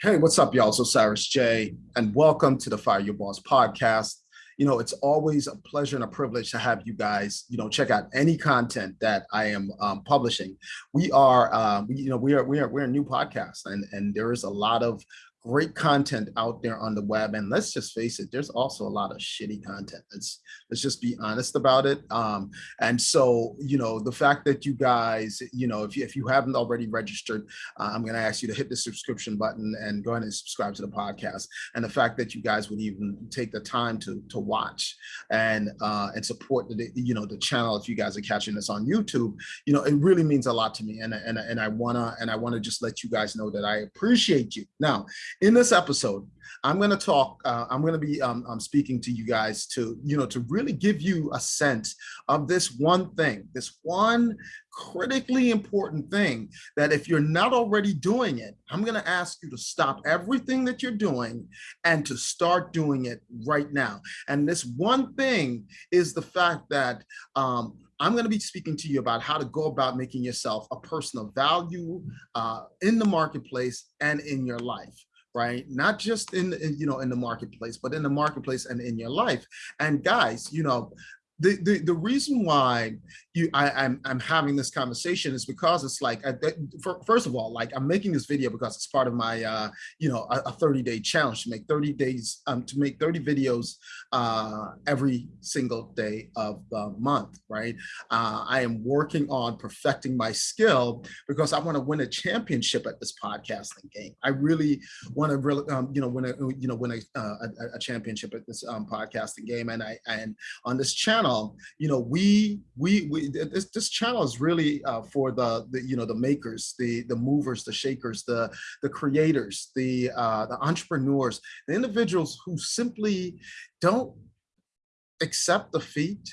Hey, what's up, y'all? So Cyrus J, and welcome to the Fire Your Boss podcast. You know, it's always a pleasure and a privilege to have you guys, you know, check out any content that I am um, publishing. We are, uh, we, you know, we are, we are, we're a new podcast, and and there is a lot of great content out there on the web and let's just face it there's also a lot of shitty content. Let's let's just be honest about it. Um and so you know the fact that you guys you know if you, if you haven't already registered uh, i'm going to ask you to hit the subscription button and go ahead and subscribe to the podcast. And the fact that you guys would even take the time to to watch and uh and support the you know the channel if you guys are catching this on youtube you know it really means a lot to me. And and, and i want to and i want to just let you guys know that i appreciate you. Now in this episode, I'm going to talk, uh, I'm going to be um, I'm speaking to you guys to, you know, to really give you a sense of this one thing, this one critically important thing that if you're not already doing it, I'm going to ask you to stop everything that you're doing and to start doing it right now. And this one thing is the fact that um, I'm going to be speaking to you about how to go about making yourself a person of value uh, in the marketplace and in your life right? Not just in, in, you know, in the marketplace, but in the marketplace and in your life. And guys, you know, the, the, the reason why you I, I'm, I'm having this conversation is because it's like, I, for, first of all, like I'm making this video because it's part of my, uh, you know, a, a 30 day challenge to make 30 days, um, to make 30 videos uh, every single day of the month, right? Uh, I am working on perfecting my skill because I want to win a championship at this podcasting game. I really want to really, um, you know, win a, you know, win a, uh, a, a championship at this um, podcasting game. And I, and on this channel, channel, you know, we we we this this channel is really uh, for the the you know the makers, the the movers, the shakers, the the creators, the uh, the entrepreneurs, the individuals who simply don't accept defeat.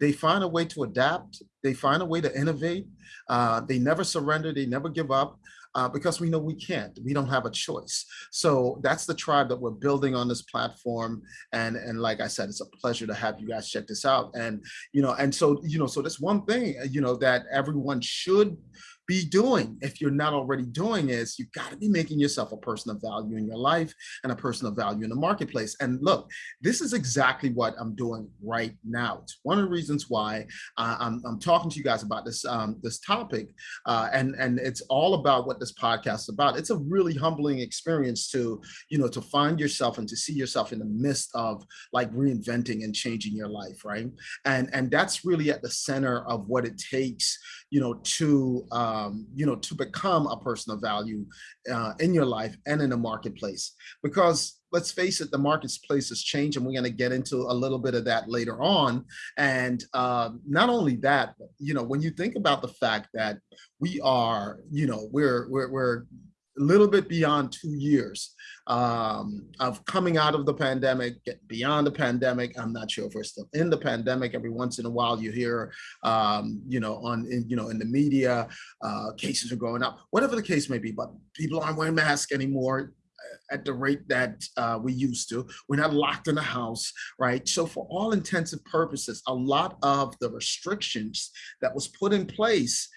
They find a way to adapt. They find a way to innovate. Uh, they never surrender. They never give up uh, because we know we can't, we don't have a choice. So that's the tribe that we're building on this platform. And, and like I said, it's a pleasure to have you guys check this out. And, you know, and so, you know, so that's one thing, you know, that everyone should be doing. If you're not already doing is you got to be making yourself a person of value in your life and a person of value in the marketplace. And look this is exactly what i'm doing right now. It's one of the reasons why uh, I'm, I'm talking to you guys about this um, this topic uh, and and it's all about what this podcast is about. It's a really humbling experience to you know to find yourself and to see yourself in the midst of like reinventing and changing your life right? And and that's really at the center of what it takes you know to uh, um, you know, to become a person of value uh, in your life and in the marketplace. Because let's face it, the marketplace has changed and we're to get into a little bit of that later on. And um, not only that, you know, when you think about the fact that we are, you know, we're, we're, we're a little bit beyond two years um, of coming out of the pandemic, beyond the pandemic. I'm not sure if we're still in the pandemic. Every once in a while, you hear, um, you know, on in, you know in the media, uh, cases are going up. Whatever the case may be, but people aren't wearing masks anymore uh, at the rate that uh, we used to. We're not locked in the house, right? So for all intensive purposes, a lot of the restrictions that was put in place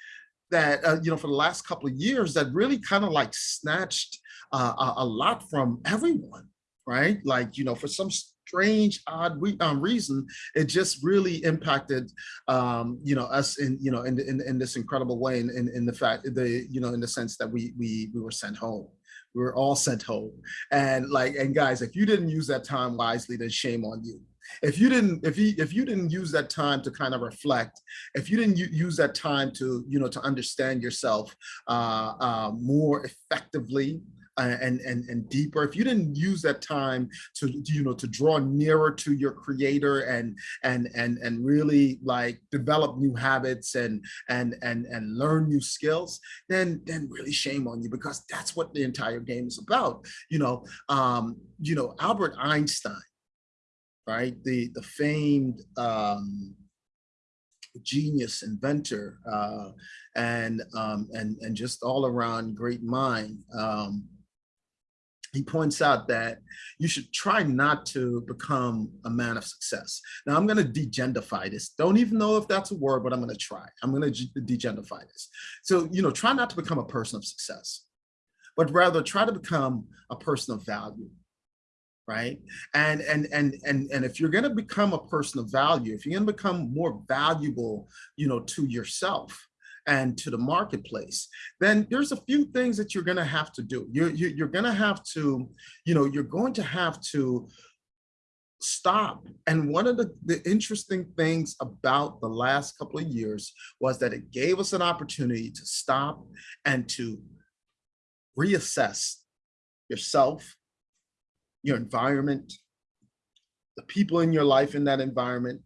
that, uh, you know, for the last couple of years that really kind of like snatched uh, a, a, lot from everyone, right? Like, you know, for some strange, odd re um, reason, it just really impacted, um, you know, us in, you know, in, in, in this incredible way in, in, in the fact, the, you know, in the sense that we, we, we were sent home. We were all sent home. And like and guys if you didn't use that time wisely then shame on you if you didn't if you if you didn't use that time to kind of reflect if you didn't use that time to you know to understand yourself uh, uh, more effectively uh, and and and deeper if you didn't use that time to you know to draw nearer to your creator and and and and really like develop new habits and and and and learn new skills then then really shame on you because that's what the entire game is about you know? Um you know albert einstein right? The, the famed um, genius, inventor, uh, and, um, and, and just all around great mind. Um, he points out that you should try not to become a man of success. Now I'm going to degendify this. Don't even know if that's a word, but I'm going to try. I'm going to degendify this. So, you know, try not to become a person of success but rather try to become a person of value right? And and and and and if you're going to become a person of value if you're going to become more valuable you know to yourself and to the marketplace then there's a few things that you're going to have to do. You're you're going to have to you know you're going to have to stop. And one of the, the interesting things about the last couple of years was that it gave us an opportunity to stop and to reassess yourself your environment, the people in your life in that environment,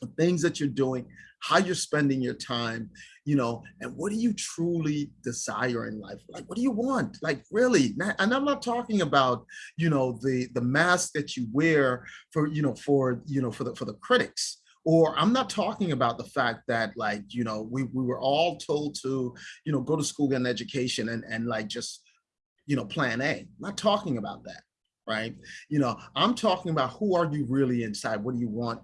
the things that you're doing, how you're spending your time, you know, and what do you truly desire in life? Like, what do you want? Like, really? And I'm not talking about, you know, the the mask that you wear for, you know, for, you know, for the for the critics. Or I'm not talking about the fact that like, you know, we, we were all told to, you know, go to school, get an education and, and like just, you know, plan A. I'm not talking about that right? You know, I'm talking about who are you really inside? What do you want?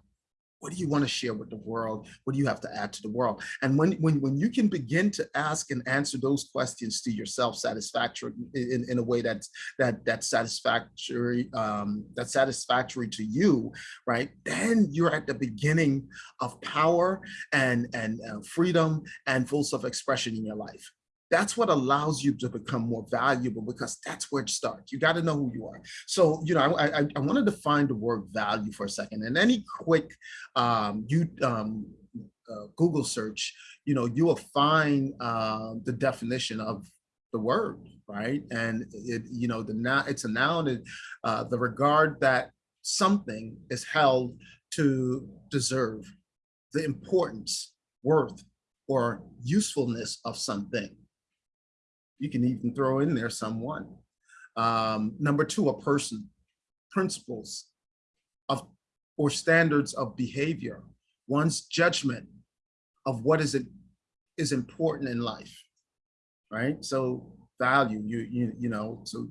What do you want to share with the world? What do you have to add to the world? And when when when you can begin to ask and answer those questions to yourself satisfactory in, in a way that's that that's satisfactory, um, that's satisfactory to you, right? Then you're at the beginning of power and and uh, freedom and full self-expression in your life that's what allows you to become more valuable because that's where it starts. You got to know who you are. So, you know, I, I, I wanted to find the word value for a second and any quick um, you um, uh, Google search, you know, you will find uh, the definition of the word, right? And it, you know, the now it's a noun, uh, the regard that something is held to deserve the importance, worth, or usefulness of something. You can even throw in there someone. Um, number two, a person, principles of or standards of behavior, one's judgment of what is it is important in life, right? So value, you you you know, so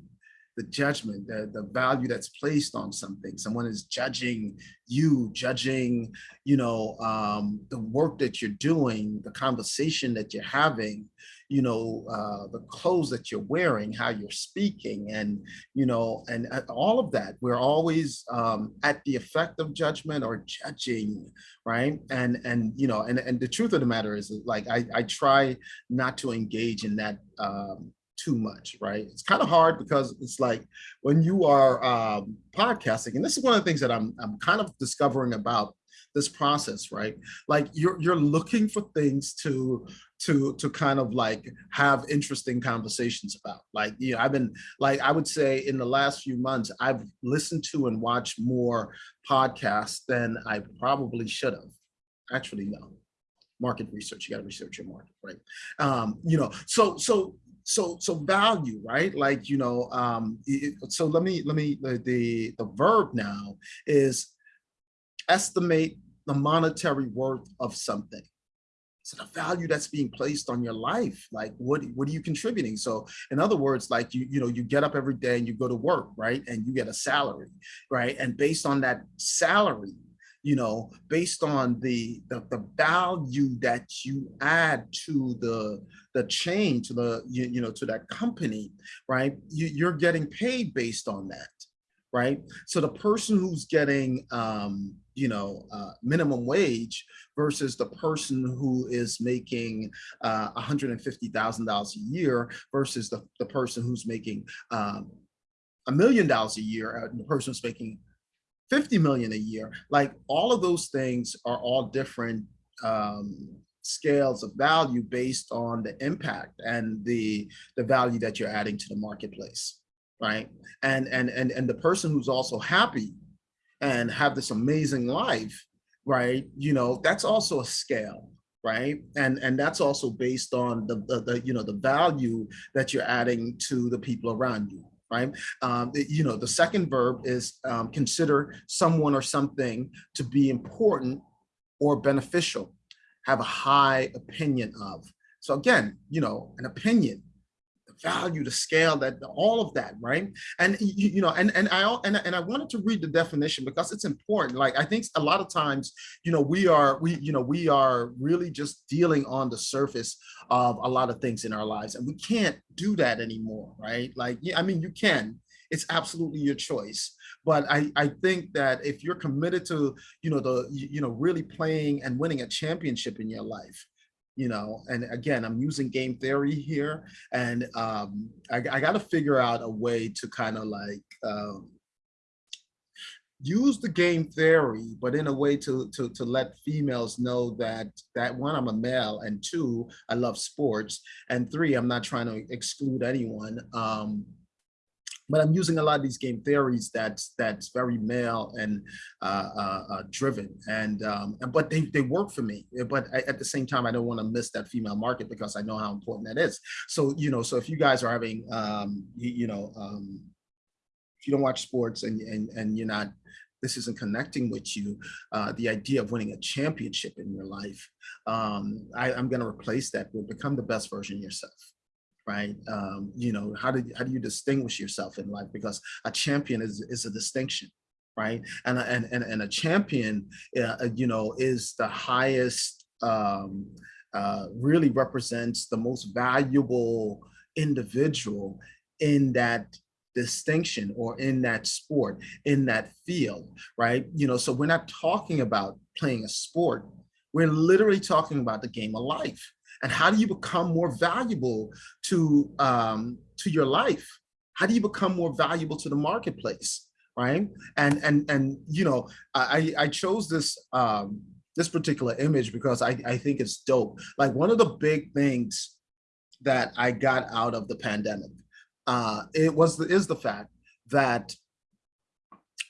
the judgment, the, the value that's placed on something. Someone is judging you, judging, you know, um, the work that you're doing, the conversation that you're having, you know, uh, the clothes that you're wearing, how you're speaking, and, you know, and uh, all of that. We're always um, at the effect of judgment or judging, right? And, and you know, and, and the truth of the matter is like, I, I try not to engage in that um, too much, right? It's kind of hard because it's like when you are um, podcasting, and this is one of the things that I'm, I'm kind of discovering about this process, right? Like you're you're looking for things to to to kind of like have interesting conversations about. Like, you know, I've been like I would say in the last few months, I've listened to and watched more podcasts than I probably should have. Actually, no. Market research, you got to research your market, right? Um, you know, so so so so value right like you know um it, so let me let me the, the the verb now is estimate the monetary worth of something so the value that's being placed on your life like what what are you contributing so in other words like you you know you get up every day and you go to work right and you get a salary right and based on that salary you know, based on the, the, the value that you add to the the chain, to the you, you know to that company, right? You, you're getting paid based on that, right? So the person who's getting um, you know uh, minimum wage versus the person who is making uh, $150,000 a year versus the, the person who's making um, a million dollars a year, uh, the person who's making 50 million a year. Like all of those things are all different um, scales of value based on the impact and the, the value that you're adding to the marketplace, right? And, and, and, and the person who's also happy and have this amazing life, right? You know, that's also a scale, right? And and that's also based on the, the, the, you know the value that you're adding to the people around you right? Um, you know, the second verb is um, consider someone or something to be important or beneficial, have a high opinion of. So again, you know, an opinion, value, the scale, that all of that, right? And you, you know, and and I and, and I wanted to read the definition because it's important. Like I think a lot of times, you know, we are we you know we are really just dealing on the surface of a lot of things in our lives, and we can't do that anymore, right? Like, yeah, I mean, you can. It's absolutely your choice. But I, I think that if you're committed to, you know, the, you know, really playing and winning a championship in your life, you know and again i'm using game theory here and um i, I got to figure out a way to kind of like um use the game theory but in a way to to to let females know that that one i'm a male and two i love sports and three i'm not trying to exclude anyone um but I'm using a lot of these game theories that's that's very male and uh, uh, uh, driven, and um, but they they work for me. But I, at the same time, I don't want to miss that female market because I know how important that is. So you know, so if you guys are having, um, you, you know, um, if you don't watch sports and and and you're not this isn't connecting with you, uh, the idea of winning a championship in your life, um, I, I'm going to replace that with become the best version yourself right? Um, you know, how do how do you distinguish yourself in life? Because a champion is is a distinction, right? And and and, and a champion, uh, you know, is the highest. Um, uh, really represents the most valuable individual in that distinction or in that sport, in that field, right? You know, so we're not talking about playing a sport. We're literally talking about the game of life and how do you become more valuable to um, to your life? How do you become more valuable to the marketplace, right? And and and you know, I I chose this um, this particular image because I I think it's dope. Like one of the big things that I got out of the pandemic, uh, it was the, is the fact that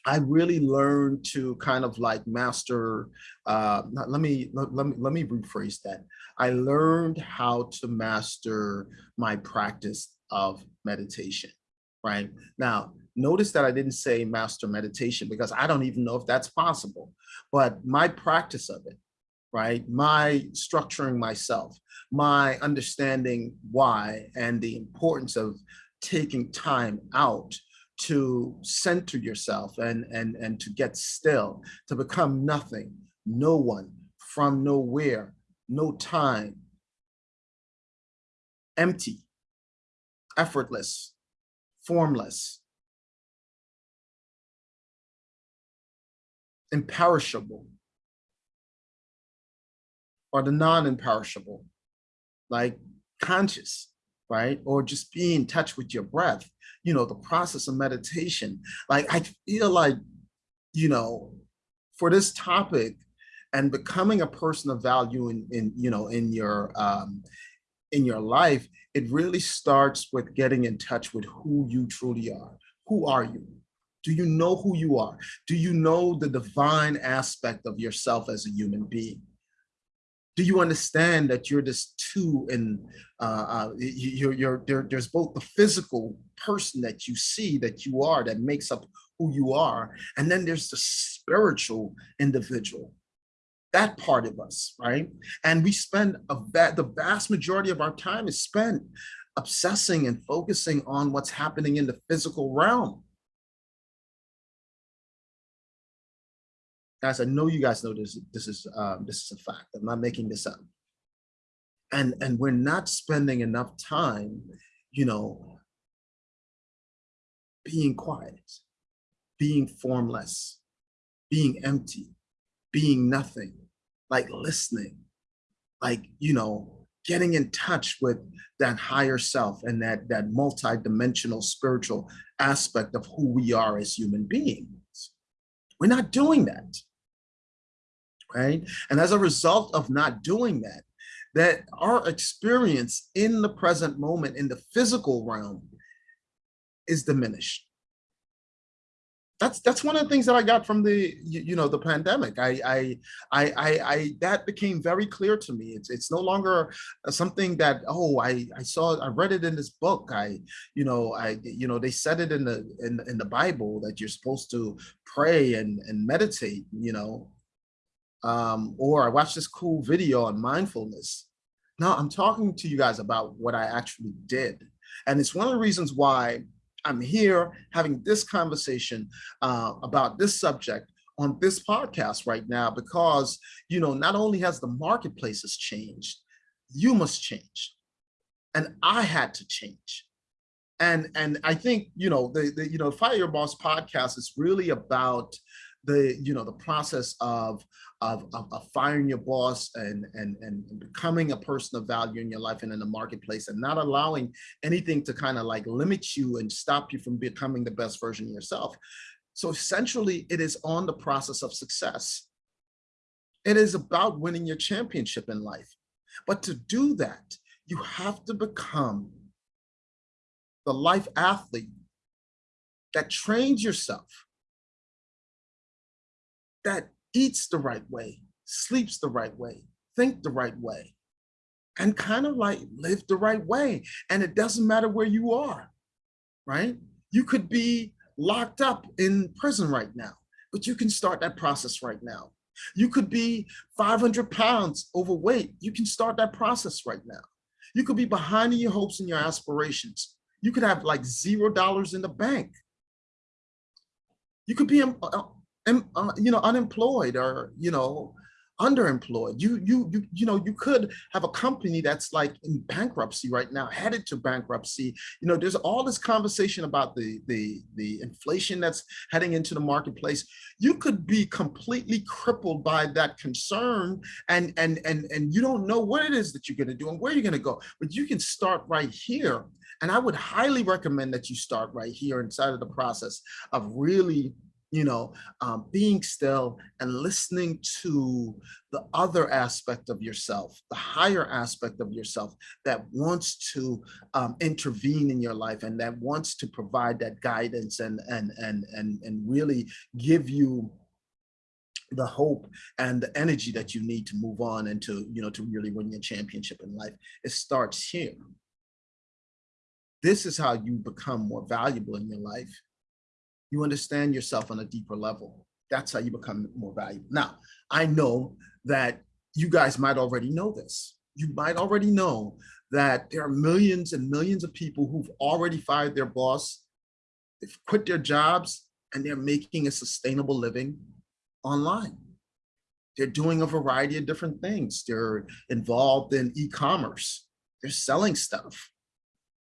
I really learned to kind of like master, uh, let me, let, let, me, let me rephrase that. I learned how to master my practice of meditation, right? Now, notice that I didn't say master meditation because I don't even know if that's possible, but my practice of it, right? My structuring myself, my understanding why and the importance of taking time out to center yourself and, and, and to get still, to become nothing, no one, from nowhere, no time, empty, effortless, formless, imperishable, or the non-imperishable, like conscious, right? Or just be in touch with your breath, you know, the process of meditation. Like, I feel like, you know, for this topic and becoming a person of value in, in you know, in your, um, in your life, it really starts with getting in touch with who you truly are. Who are you? Do you know who you are? Do you know the divine aspect of yourself as a human being? Do you understand that you're this two and uh, uh, you're, you're there, there's both the physical person that you see that you are that makes up who you are and then there's the spiritual individual. That part of us right? And we spend a va the vast majority of our time is spent obsessing and focusing on what's happening in the physical realm Guys, I know you guys know this, this is um, this is a fact. I'm not making this up. And, and we're not spending enough time, you know, being quiet, being formless, being empty, being nothing, like listening, like, you know, getting in touch with that higher self and that, that multi-dimensional spiritual aspect of who we are as human beings. We're not doing that right? And as a result of not doing that, that our experience in the present moment in the physical realm is diminished. That's that's one of the things that I got from the you, you know the pandemic. I, I I I I that became very clear to me. It's it's no longer something that oh I I saw I read it in this book. I you know I you know they said it in the in in the Bible that you're supposed to pray and and meditate. You know um, or I watched this cool video on mindfulness. Now I'm talking to you guys about what I actually did, And it's one of the reasons why I'm here having this conversation uh, about this subject on this podcast right now, because, you know, not only has the marketplaces changed, you must change. And I had to change. And, and I think, you know, the, the you know, Fire Your Boss podcast is really about the you know the process of of, of, of firing your boss and, and and becoming a person of value in your life and in the marketplace and not allowing anything to kind of like limit you and stop you from becoming the best version of yourself. So essentially it is on the process of success. It is about winning your championship in life. But to do that you have to become the life athlete that trains yourself that eats the right way, sleeps the right way, think the right way, and kind of like live the right way. And it doesn't matter where you are, right? You could be locked up in prison right now, but you can start that process right now. You could be 500 pounds overweight. You can start that process right now. You could be behind in your hopes and your aspirations. You could have like zero dollars in the bank. You could be uh, you know, unemployed or, you know, underemployed. You, you, you, you know, you could have a company that's like in bankruptcy right now, headed to bankruptcy. You know, there's all this conversation about the, the, the inflation that's heading into the marketplace. You could be completely crippled by that concern and, and, and, and you don't know what it is that you're going to do and where you're going to go, but you can start right here. And I would highly recommend that you start right here inside of the process of really you know, um, being still and listening to the other aspect of yourself, the higher aspect of yourself that wants to um, intervene in your life and that wants to provide that guidance and, and, and, and, and really give you the hope and the energy that you need to move on and to, you know, to really win your championship in life. It starts here. This is how you become more valuable in your life you understand yourself on a deeper level. That's how you become more valuable. Now, I know that you guys might already know this. You might already know that there are millions and millions of people who've already fired their boss, they've quit their jobs, and they're making a sustainable living online. They're doing a variety of different things. They're involved in e-commerce. They're selling stuff,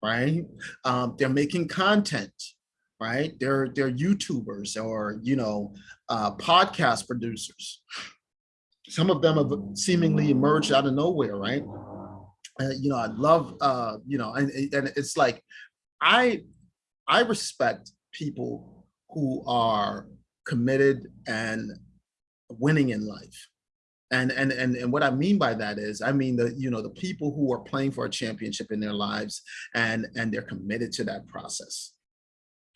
right? Um, they're making content right? They're, they're YouTubers or, you know, uh, podcast producers. Some of them have seemingly emerged out of nowhere, right? Uh, you know, I love, uh, you know, and, and it's like, I, I respect people who are committed and winning in life. And, and, and, and what I mean by that is, I mean, the, you know, the people who are playing for a championship in their lives and, and they're committed to that process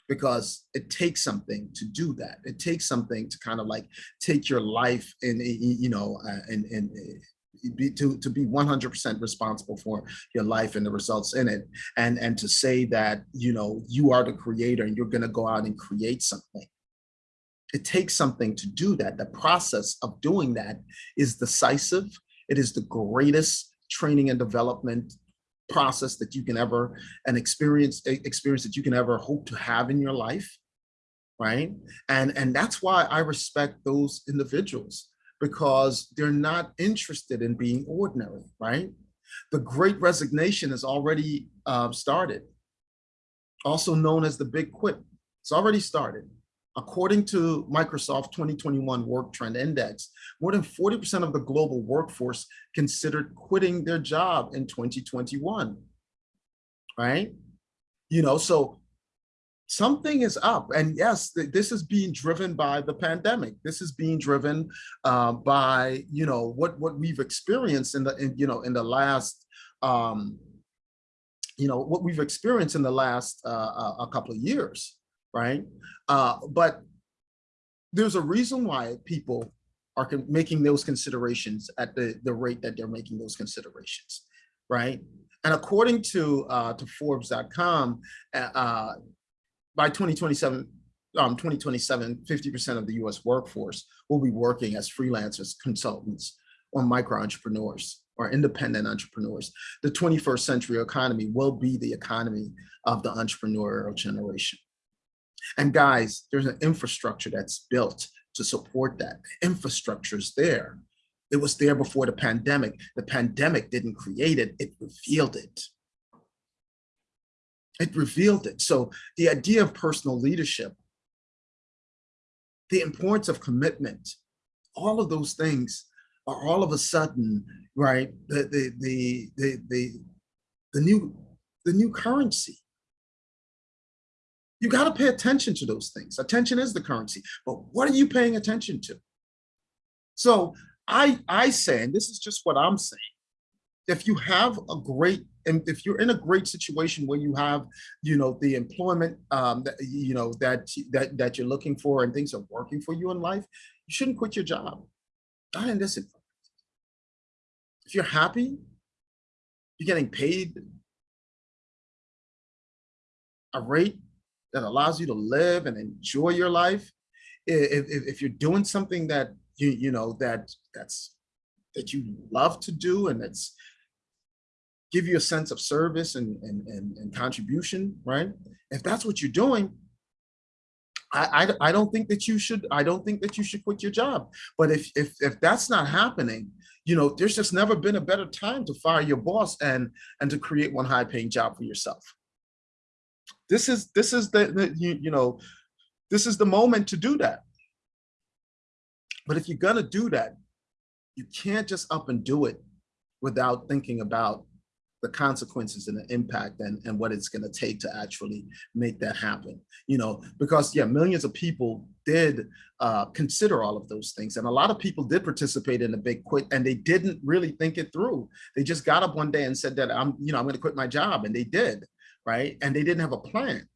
because it takes something to do that. It takes something to kind of like take your life and, you know, uh, and, and uh, be, to, to be 100% responsible for your life and the results in it. And, and to say that, you know, you are the creator and you're going to go out and create something. It takes something to do that. The process of doing that is decisive. It is the greatest training and development process that you can ever, an experience, experience that you can ever hope to have in your life, right? And, and that's why I respect those individuals because they're not interested in being ordinary, right? The great resignation has already uh, started, also known as the big quit. It's already started. According to Microsoft 2021 Work Trend Index, more than 40% of the global workforce considered quitting their job in 2021, right? You know, so something is up. And yes, this is being driven by the pandemic. This is being driven uh, by, you know, what, what we've experienced in the, in, you know, in the last, um, you know, what we've experienced in the last uh, a couple of years right? Uh, but there's a reason why people are making those considerations at the, the rate that they're making those considerations, right? And according to, uh, to Forbes.com, uh, uh, by 2027, um, 2027, 50% of the US workforce will be working as freelancers, consultants, or micro entrepreneurs. or independent entrepreneurs. The 21st century economy will be the economy of the entrepreneurial generation. And guys, there's an infrastructure that's built to support that. The infrastructure is there. It was there before the pandemic. The pandemic didn't create it, it revealed it. It revealed it. So the idea of personal leadership, the importance of commitment, all of those things are all of a sudden, right, the, the, the, the, the, the new, the new currency. You got to pay attention to those things. Attention is the currency, but what are you paying attention to? So I, I say, and this is just what I'm saying, if you have a great, and if you're in a great situation where you have, you know, the employment um, that, you know, that, that, that you're looking for and things are working for you in life, you shouldn't quit your job. Not in this environment. If you're happy, you're getting paid a rate that allows you to live and enjoy your life. If, if, if you're doing something that you you know that that's that you love to do and that's give you a sense of service and and and, and contribution, right? If that's what you're doing, I, I, I don't think that you should I don't think that you should quit your job. But if if if that's not happening, you know, there's just never been a better time to fire your boss and and to create one high paying job for yourself. This is this is the, the you, you know, this is the moment to do that. But if you're gonna do that, you can't just up and do it without thinking about the consequences and the impact and, and what it's going to take to actually make that happen you know? Because yeah millions of people did uh, consider all of those things and a lot of people did participate in the big quit and they didn't really think it through. They just got up one day and said that i'm you know i'm going to quit my job and they did right and they didn't have a plan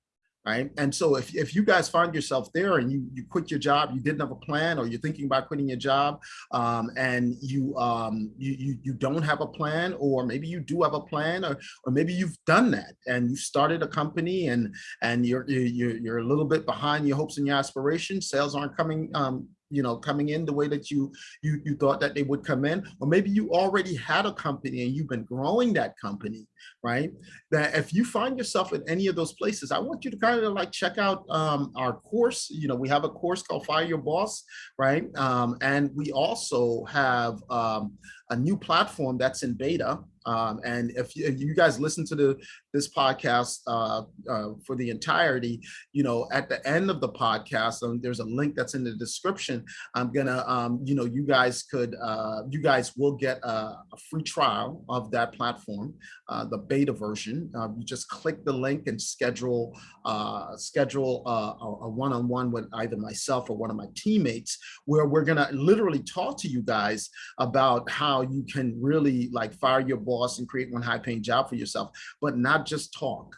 right? And so if, if you guys find yourself there and you, you quit your job, you didn't have a plan or you're thinking about quitting your job um, and you, um, you, you, you, don't have a plan or maybe you do have a plan or, or maybe you've done that and you started a company and, and you're, you're, you're a little bit behind your hopes and your aspirations, sales aren't coming um, you know, coming in the way that you, you, you thought that they would come in, or maybe you already had a company and you've been growing that company, right? That if you find yourself in any of those places, I want you to kind of like check out um, our course. You know, we have a course called Fire Your Boss, right? Um, and we also have um, a new platform that's in beta. Um, and if you, if you, guys listen to the this podcast uh, uh, for the entirety, you know, at the end of the podcast, um, there's a link that's in the description. I'm gonna, um, you know, you guys could, uh, you guys will get a, a free trial of that platform, uh, the beta version. Uh, you just click the link and schedule uh, schedule a one-on-one -on -one with either myself or one of my teammates, where we're gonna literally talk to you guys about how you can really like fire your boss and create one high paying job for yourself, but not just talk.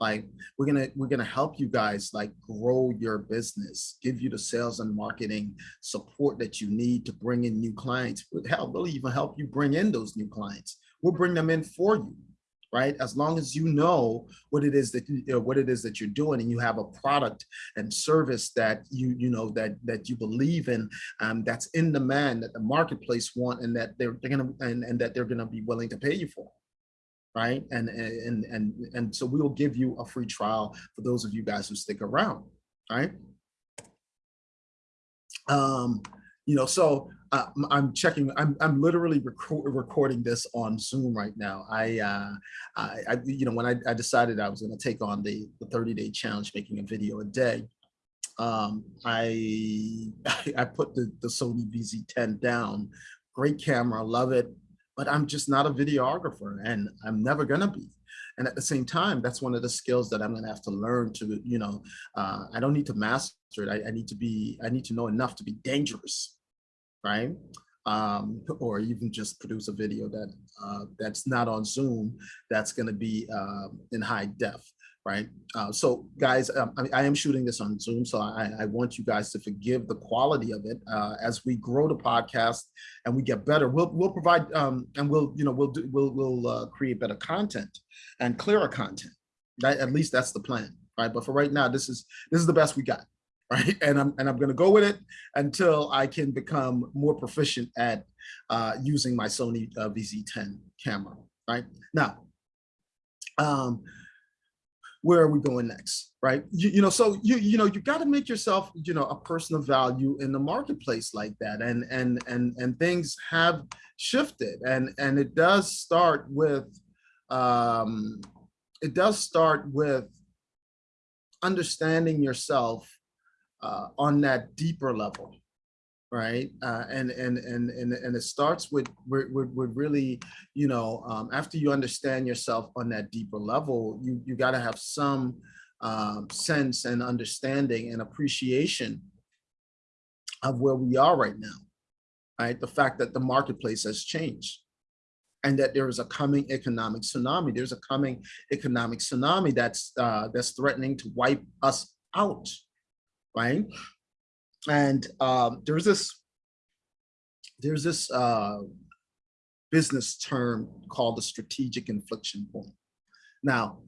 Like we're gonna we're gonna help you guys like grow your business, give you the sales and marketing support that you need to bring in new clients. Hell, we'll even help you bring in those new clients. We'll bring them in for you right? As long as you know what it is that you, know, what it is that you're doing, and you have a product and service that you you know that that you believe in, um, that's in demand, that the marketplace want, and that they're they're gonna and, and that they're gonna be willing to pay you for right? And and and and so we will give you a free trial for those of you guys who stick around, right? Um, you know, so uh, I'm checking, I'm, I'm literally recording this on Zoom right now. I, uh, I, I, you know, when I, I decided I was going to take on the, the 30 day challenge, making a video a day, um, I, I put the, the Sony VZ10 down. Great camera, love it, but I'm just not a videographer and I'm never gonna be. And at the same time, that's one of the skills that I'm gonna have to learn to, you know, uh, I don't need to master it. I, I need to be, I need to know enough to be dangerous, right? Um, or even just produce a video that uh, that's not on Zoom, that's gonna be uh, in high def right? Uh, so guys, um, I, I, am shooting this on Zoom, so I, I, want you guys to forgive the quality of it. Uh, as we grow the podcast and we get better, we'll we'll provide um, and we'll you know we'll do we'll we'll uh, create better content and clearer content. That at least that's the plan, right? But for right now, this is this is the best we got, right? And I'm and I'm gonna go with it until I can become more proficient at uh, using my Sony uh, VZ10 camera, right? Now, um, where are we going next, right? You, you know, so you you know you got to make yourself you know a person of value in the marketplace like that, and and and and things have shifted, and and it does start with um, it does start with understanding yourself uh, on that deeper level, right? Uh, and, and, and, and, and it starts with, with, with really, you know, um, after you understand yourself on that deeper level, you, you got to have some um, sense and understanding and appreciation of where we are right now, right? The fact that the marketplace has changed and that there is a coming economic tsunami. There's a coming economic tsunami that's uh, that's threatening to wipe us out, right? And um, there's this, there's this uh, business term called the strategic inflection point. Now,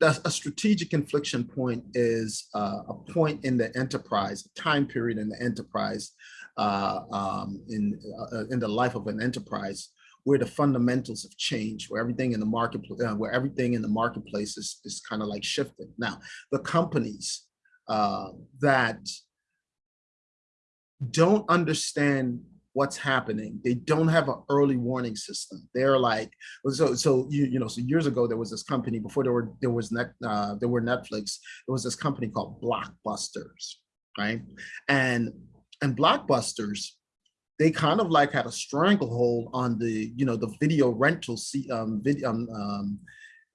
that's a strategic inflection point is uh, a point in the enterprise, a time period in the enterprise, uh, um, in, uh, in the life of an enterprise, where the fundamentals have changed, where everything in the market, uh, where everything in the marketplace is, is kind of like shifted. Now, the companies uh, that don't understand what's happening. They don't have an early warning system. They're like, so, so you, you know, so years ago, there was this company before there were, there was, net, uh, there were Netflix, there was this company called Blockbusters, right? And, and Blockbusters, they kind of like had a stranglehold on the, you know, the video rental, um, video, um, um,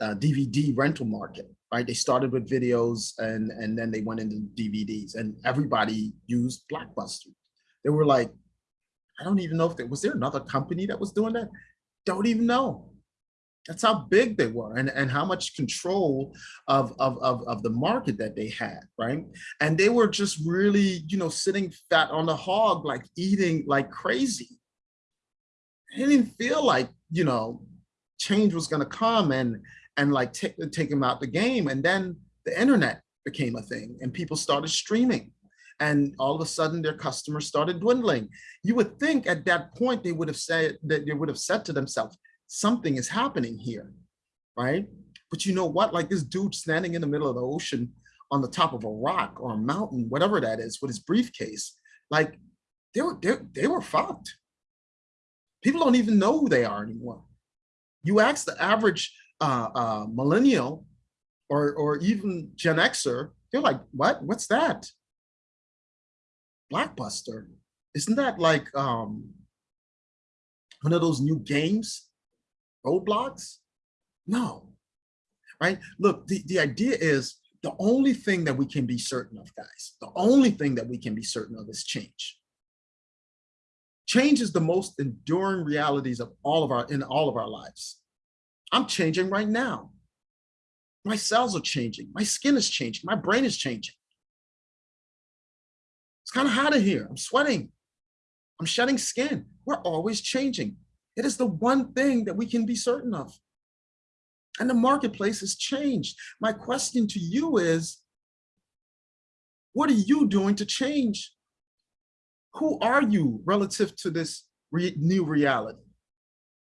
uh, DVD rental market, right? They started with videos and, and then they went into DVDs and everybody used Blockbuster. They were like, I don't even know if there was there another company that was doing that? Don't even know. That's how big they were and, and how much control of, of, of, of the market that they had, right? And they were just really, you know, sitting fat on the hog, like eating like crazy. It didn't feel like, you know, change was gonna come and and like take, take them out the game. And then the internet became a thing and people started streaming and all of a sudden their customers started dwindling. You would think at that point they would have said that they would have said to themselves, something is happening here, right? But you know what? Like this dude standing in the middle of the ocean on the top of a rock or a mountain, whatever that is, with his briefcase, like they were they, they were fucked. People don't even know who they are anymore. You ask the average uh, uh, millennial or, or even Gen Xer, they're like, what? What's that? Blockbuster. Isn't that like um, one of those new games? Roblox? No, right? Look, the, the idea is the only thing that we can be certain of, guys, the only thing that we can be certain of is change. Change is the most enduring realities of all of our, in all of our lives. I'm changing right now. My cells are changing. My skin is changing. My brain is changing. It's kind of hot in here. I'm sweating. I'm shedding skin. We're always changing. It is the one thing that we can be certain of. And the marketplace has changed. My question to you is, what are you doing to change? Who are you relative to this re new reality,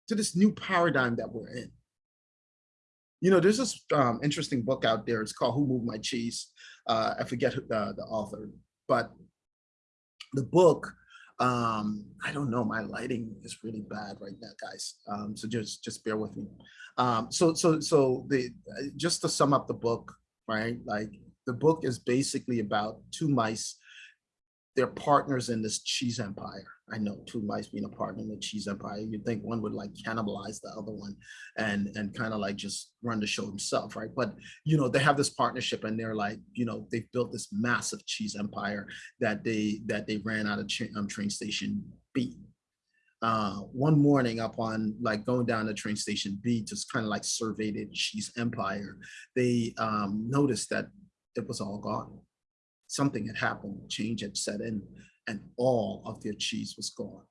to this new paradigm that we're in? You know, there's this um, interesting book out there. It's called Who Moved My Cheese. Uh, I forget who, uh, the author, but the book, um, I don't know, my lighting is really bad right now, guys. Um, so just just bear with me. Um, so so so the just to sum up the book, right? Like the book is basically about two mice they're partners in this cheese empire. I know two mice being a partner in the cheese empire. You'd think one would like cannibalize the other one and and kind of like just run the show himself, right? But you know, they have this partnership and they're like, you know, they've built this massive cheese empire that they that they ran out of um, train station B. Uh, one morning up on like going down to train station B, just kind of like surveyed the cheese empire, they um, noticed that it was all gone something had happened, change had set in, and all of their cheese was gone.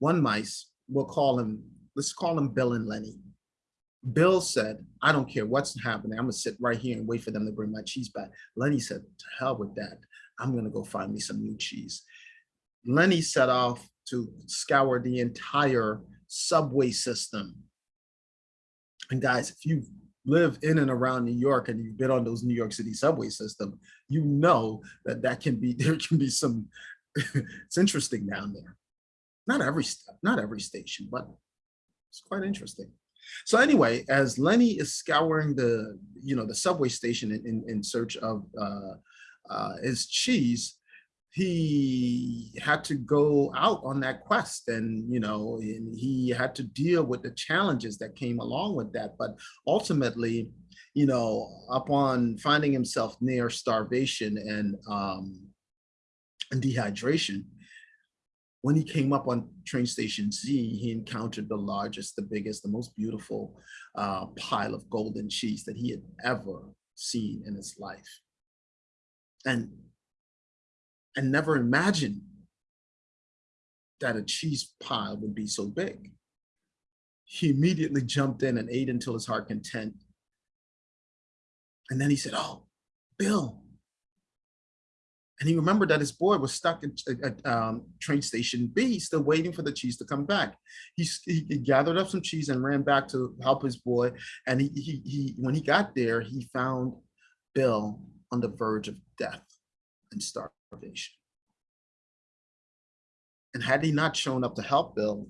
One mice, we'll call him, let's call him Bill and Lenny. Bill said, I don't care what's happening. I'm gonna sit right here and wait for them to bring my cheese back. Lenny said, to hell with that. I'm gonna go find me some new cheese. Lenny set off to scour the entire subway system. And guys, if you live in and around New York and you've been on those New York City subway system, you know that that can be, there can be some, it's interesting down there. Not every step, not every station, but it's quite interesting. So anyway, as Lenny is scouring the, you know, the subway station in, in, in search of uh, uh, his cheese, he had to go out on that quest and you know and he had to deal with the challenges that came along with that but ultimately you know upon finding himself near starvation and um and dehydration when he came up on train station Z, he encountered the largest, the biggest, the most beautiful uh, pile of golden cheese that he had ever seen in his life. And and never imagined that a cheese pile would be so big. He immediately jumped in and ate until his heart content. And then he said, oh, Bill. And he remembered that his boy was stuck at, um, train station B, still waiting for the cheese to come back. He, he, he, gathered up some cheese and ran back to help his boy. And he, he, he, when he got there, he found Bill on the verge of death and starvation starvation. And had he not shown up to help Bill,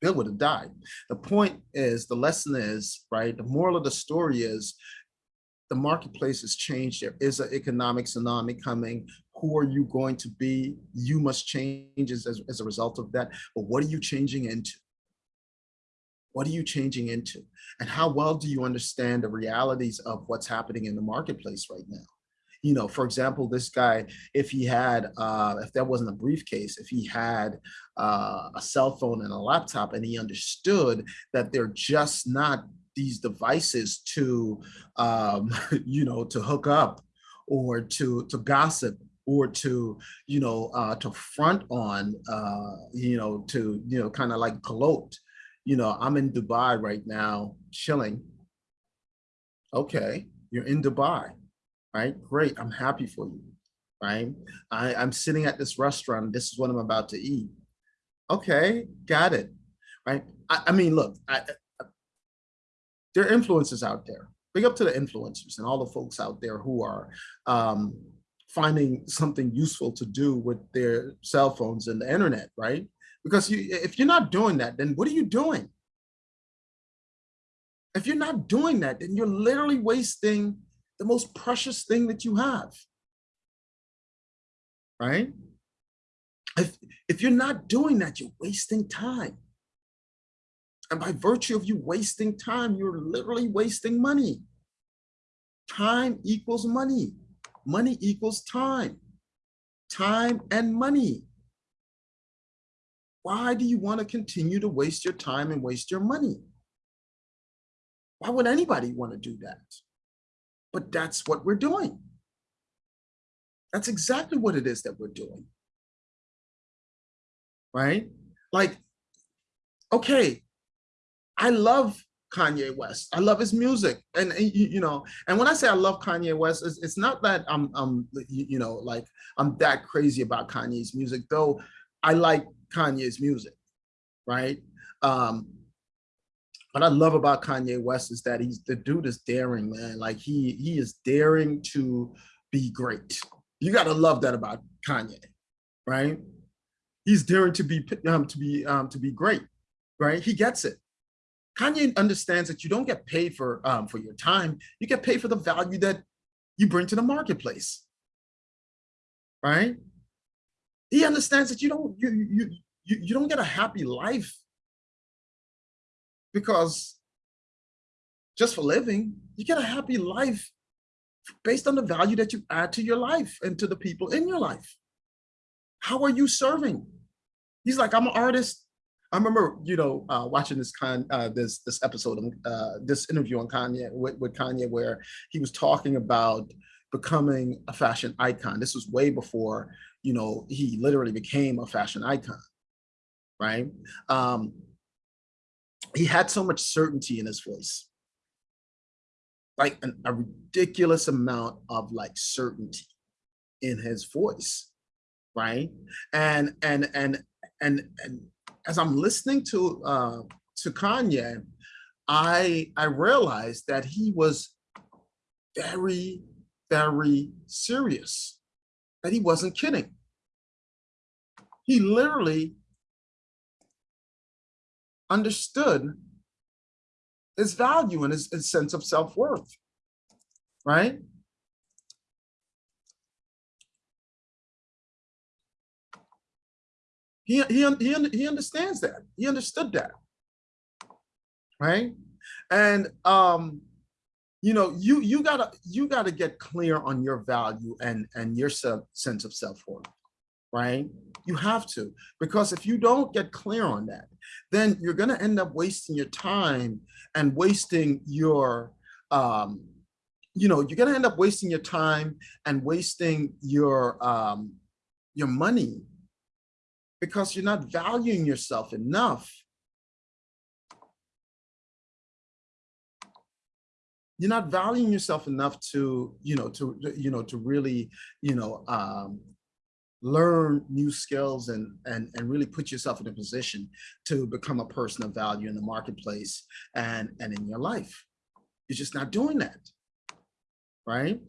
Bill would have died. The point is, the lesson is, right, the moral of the story is, the marketplace has changed. There is an economic tsunami coming. Who are you going to be? You must change as, as a result of that. But what are you changing into? What are you changing into? And how well do you understand the realities of what's happening in the marketplace right now? You know, for example, this guy, if he had, uh, if that wasn't a briefcase, if he had uh, a cell phone and a laptop and he understood that they're just not these devices to, um, you know, to hook up or to, to gossip or to, you know, uh, to front on, uh, you know, to, you know, kind of like gloat. You know, I'm in Dubai right now, chilling. Okay, you're in Dubai right? Great, I'm happy for you, right? I, I'm sitting at this restaurant, this is what I'm about to eat. Okay, got it, right? I, I mean, look, I, I, there are influencers out there. Big up to the influencers and all the folks out there who are um, finding something useful to do with their cell phones and the internet, right? Because you, if you're not doing that, then what are you doing? If you're not doing that, then you're literally wasting the most precious thing that you have, right? If, if you're not doing that, you're wasting time. And by virtue of you wasting time, you're literally wasting money. Time equals money. Money equals time. Time and money. Why do you want to continue to waste your time and waste your money? Why would anybody want to do that? But that's what we're doing. That's exactly what it is that we're doing. Right? Like, okay, I love Kanye West. I love his music. And, you know, and when I say I love Kanye West, it's, it's not that I'm, I'm, you know, like I'm that crazy about Kanye's music, though I like Kanye's music, right? Um, what I love about Kanye West is that he's the dude is daring, man. Like he he is daring to be great. You gotta love that about Kanye, right? He's daring to be um, to be um, to be great, right? He gets it. Kanye understands that you don't get paid for um, for your time. You get paid for the value that you bring to the marketplace, right? He understands that you don't you you you, you don't get a happy life because just for living, you get a happy life based on the value that you add to your life and to the people in your life. How are you serving? He's like, I'm an artist. I remember, you know, uh, watching this con uh, this this episode, uh, this interview on Kanye with, with Kanye, where he was talking about becoming a fashion icon. This was way before, you know, he literally became a fashion icon, right? Um, he had so much certainty in his voice like an, a ridiculous amount of like certainty in his voice right and and and and and as I'm listening to uh, to Kanye, I I realized that he was very very serious, that he wasn't kidding. He literally understood his value and his, his sense of self-worth, right? He, he, he, he understands that. He understood that, right? And, um, you know, you, you gotta, you gotta get clear on your value and, and your sense of self-worth, right? You have to, because if you don't get clear on that, then you're gonna end up wasting your time and wasting your, um, you know, you're gonna end up wasting your time and wasting your, um, your money because you're not valuing yourself enough. You're not valuing yourself enough to, you know, to, you know, to really, you know, um, learn new skills and, and, and really put yourself in a position to become a person of value in the marketplace and, and in your life. You're just not doing that, right?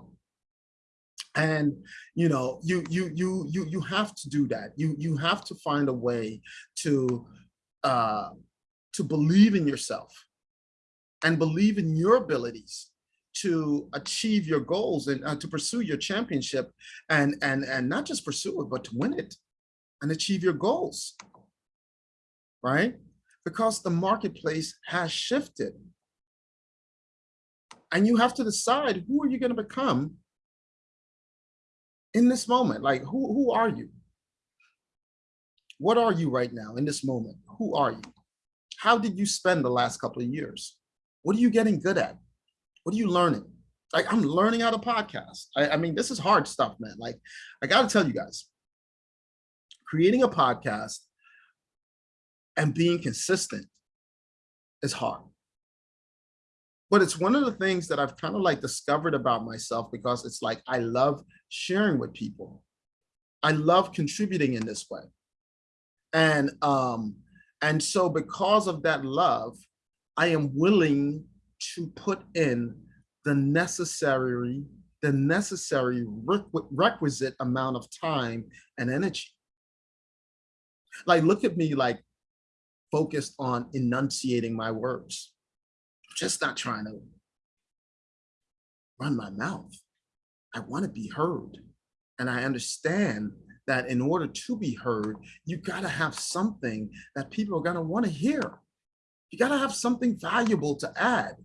And you know, you you you you you have to do that. You you have to find a way to uh, to believe in yourself and believe in your abilities to achieve your goals and uh, to pursue your championship and and and not just pursue it but to win it and achieve your goals. Right? Because the marketplace has shifted. And you have to decide who are you going to become in this moment? Like who who are you? What are you right now in this moment? Who are you? How did you spend the last couple of years? What are you getting good at what are you learning? Like I'm learning how to podcast. I, I mean, this is hard stuff, man. Like I got to tell you guys, creating a podcast and being consistent is hard. But it's one of the things that I've kind of like discovered about myself because it's like I love sharing with people. I love contributing in this way. And um, and so because of that love, I am willing to put in the necessary the necessary requisite amount of time and energy. Like, look at me like focused on enunciating my words. Just not trying to run my mouth. I want to be heard. And I understand that in order to be heard, you got to have something that people are going to want to hear. You got to have something valuable to add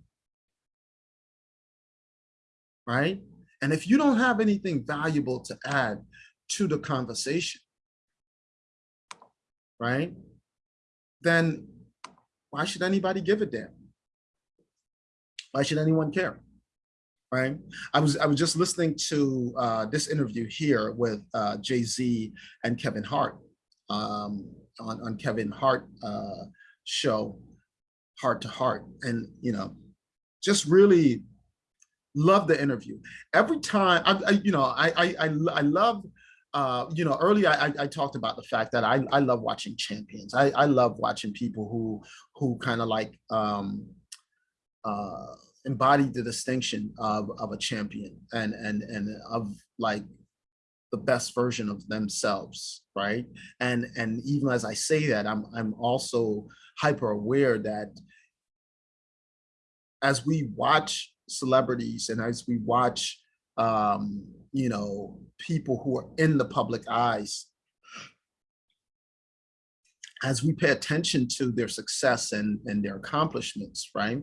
right? And if you don't have anything valuable to add to the conversation, right? Then why should anybody give a damn? Why should anyone care? Right? I was I was just listening to uh, this interview here with uh, Jay Z and Kevin Hart um, on on Kevin Hart uh, show, Hart to Heart, and you know, just really love the interview. Every time, I, I you know, I, I, I, I love, uh, you know, earlier I, I talked about the fact that I, I love watching champions. I, I love watching people who, who kind of like um, uh, embody the distinction of, of a champion and, and, and of like the best version of themselves, right? And, and even as I say that, I'm, I'm also hyper aware that as we watch celebrities and as we watch, um, you know, people who are in the public eyes, as we pay attention to their success and, and their accomplishments, right?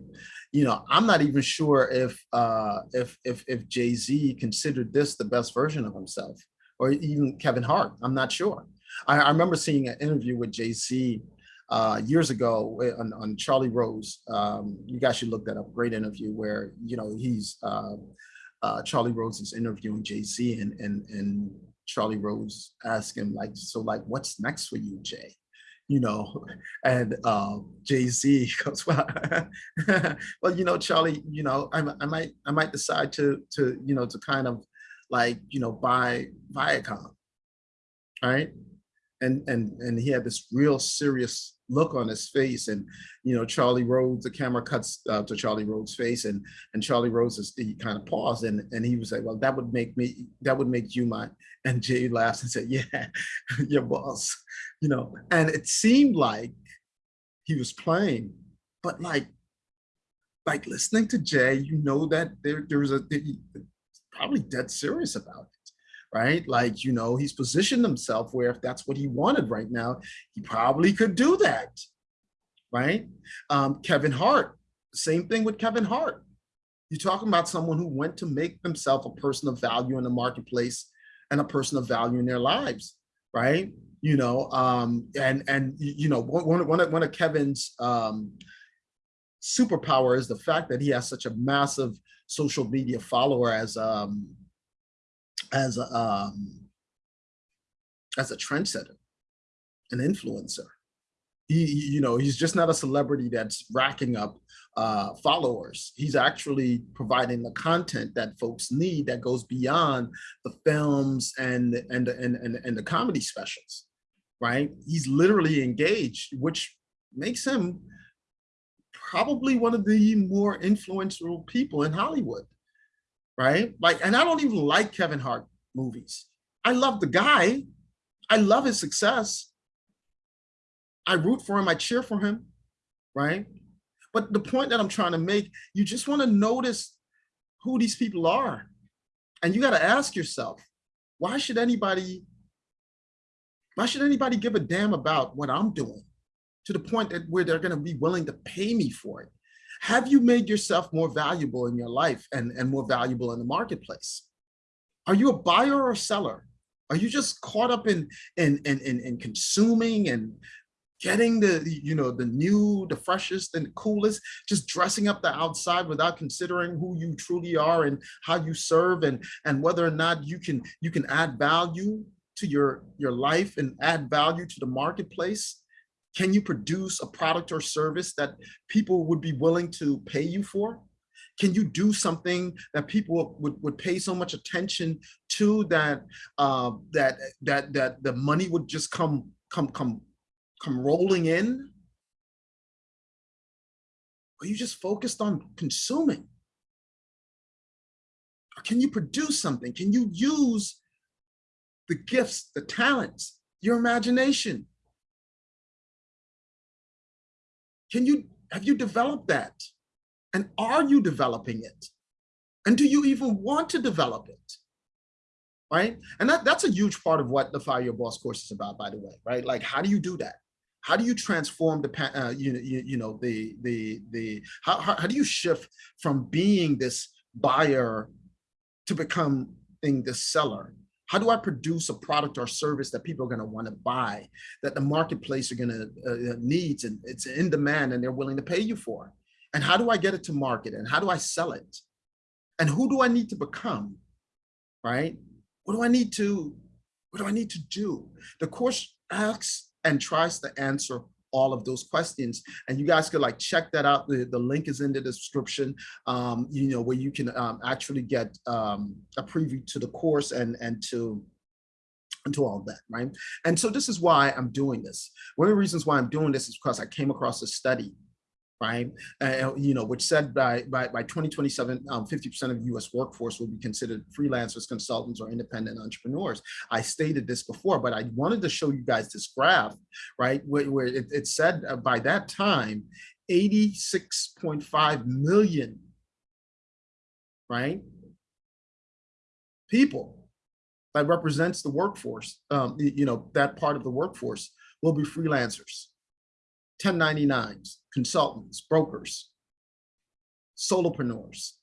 You know, I'm not even sure if uh, if if if Jay Z considered this the best version of himself, or even Kevin Hart. I'm not sure. I, I remember seeing an interview with Jay Z uh, years ago on, on Charlie Rose. Um, you guys should look that up. Great interview where you know he's uh, uh, Charlie Rose is interviewing Jay Z and and and Charlie Rose asked him like, so like, what's next for you, Jay? You know, and uh, Jay Z goes, well, well, you know, Charlie, you know, I, I might I might decide to to you know to kind of like you know buy Viacom, right? and and and he had this real serious look on his face and you know Charlie Rose the camera cuts uh, to Charlie Rose face and and Charlie Rose is, he kind of paused and and he was like well that would make me that would make you my and jay laughs and said yeah your boss. You know and it seemed like he was playing but like like listening to jay you know that there there was a probably dead serious about it right? Like, you know, he's positioned himself where if that's what he wanted right now, he probably could do that, right? Um, Kevin Hart, same thing with Kevin Hart. You're talking about someone who went to make themselves a person of value in the marketplace and a person of value in their lives, right? You know, um, and and you know, one, one, one of Kevin's um, superpower is the fact that he has such a massive social media follower as um, as a um, as a trendsetter, an influencer. He, you know, he's just not a celebrity that's racking up uh, followers. He's actually providing the content that folks need that goes beyond the films and and and and, and the comedy specials, right? He's literally engaged, which makes him probably one of the more influential people in Hollywood right? Like, and I don't even like Kevin Hart movies. I love the guy. I love his success. I root for him. I cheer for him, right? But the point that I'm trying to make, you just want to notice who these people are. And you got to ask yourself, why should anybody, why should anybody give a damn about what I'm doing to the point that where they're going to be willing to pay me for it? Have you made yourself more valuable in your life and, and more valuable in the marketplace? Are you a buyer or seller? Are you just caught up in, in, in, in, in consuming and getting the, you know, the new, the freshest and coolest, just dressing up the outside without considering who you truly are and how you serve and, and whether or not you can, you can add value to your, your life and add value to the marketplace? Can you produce a product or service that people would be willing to pay you for? Can you do something that people would, would pay so much attention to that uh, that that that the money would just come come come come rolling in? Are you just focused on consuming? Or can you produce something? Can you use the gifts, the talents, your imagination Can you, have you developed that? And are you developing it? And do you even want to develop it? Right? And that, that's a huge part of what the Fire Your Boss course is about, by the way, right? Like, how do you do that? How do you transform the, uh, you, you, you know, the, the, the, how, how, how do you shift from being this buyer to becoming this seller? How do I produce a product or service that people are going to want to buy, that the marketplace are going to uh, uh, needs and it's in demand and they're willing to pay you for? And how do I get it to market and how do I sell it? And who do I need to become, right? What do I need to, what do I need to do? The course asks and tries to answer all of those questions. And you guys could like check that out. The, the link is in the description, um, you know, where you can um, actually get um, a preview to the course and, and to into all that, right? And so this is why I'm doing this. One of the reasons why I'm doing this is because I came across a study right? Uh, you know, which said by by, by 2027, 50% um, of U.S. workforce will be considered freelancers, consultants, or independent entrepreneurs. I stated this before, but I wanted to show you guys this graph, right? Where, where it, it said uh, by that time, 86.5 million, right? People that represents the workforce, um, you know, that part of the workforce will be freelancers 1099s, consultants, brokers, solopreneurs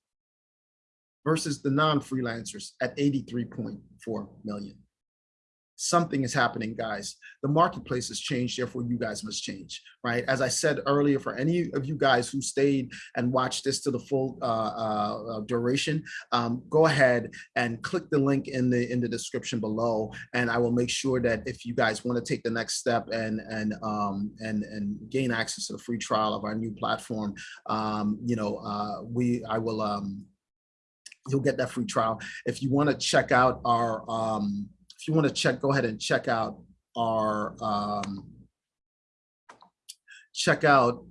versus the non-freelancers at 83.4 million something is happening, guys. The marketplace has changed, therefore you guys must change, right? As I said earlier, for any of you guys who stayed and watched this to the full uh, uh, uh, duration, um, go ahead and click the link in the in the description below, and I will make sure that if you guys want to take the next step and and um, and and gain access to the free trial of our new platform, um, you know, uh, we I will um, you'll get that free trial. If you want to check out our um, you want to check, go ahead and check out our, um, check out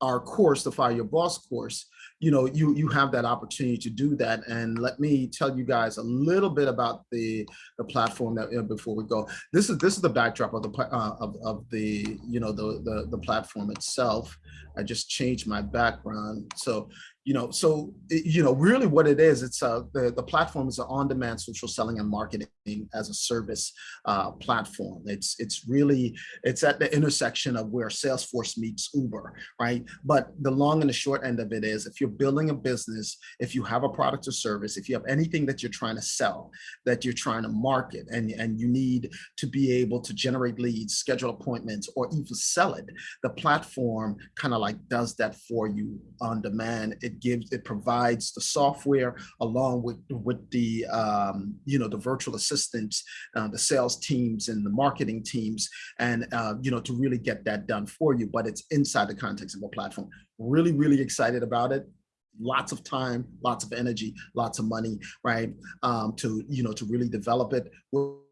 our course, the Fire Your Boss course, you know, you you have that opportunity to do that. And let me tell you guys a little bit about the the platform that uh, before we go. This is this is the backdrop of the uh, of of the you know the the the platform itself. I just changed my background, so you know, so, you know, really what it is, it's a, the, the platform is an on-demand social selling and marketing as a service uh, platform. It's, it's really, it's at the intersection of where Salesforce meets Uber, right? But the long and the short end of it is if you're building a business, if you have a product or service, if you have anything that you're trying to sell, that you're trying to market and, and you need to be able to generate leads, schedule appointments, or even sell it, the platform kind of like does that for you on demand. It gives, it provides the software along with, with the, um, you know, the virtual assistants, uh, the sales teams and the marketing teams, and, uh, you know, to really get that done for you, but it's inside the context of a platform. Really, really excited about it lots of time, lots of energy, lots of money, right? Um, to, you know, to really develop it. We're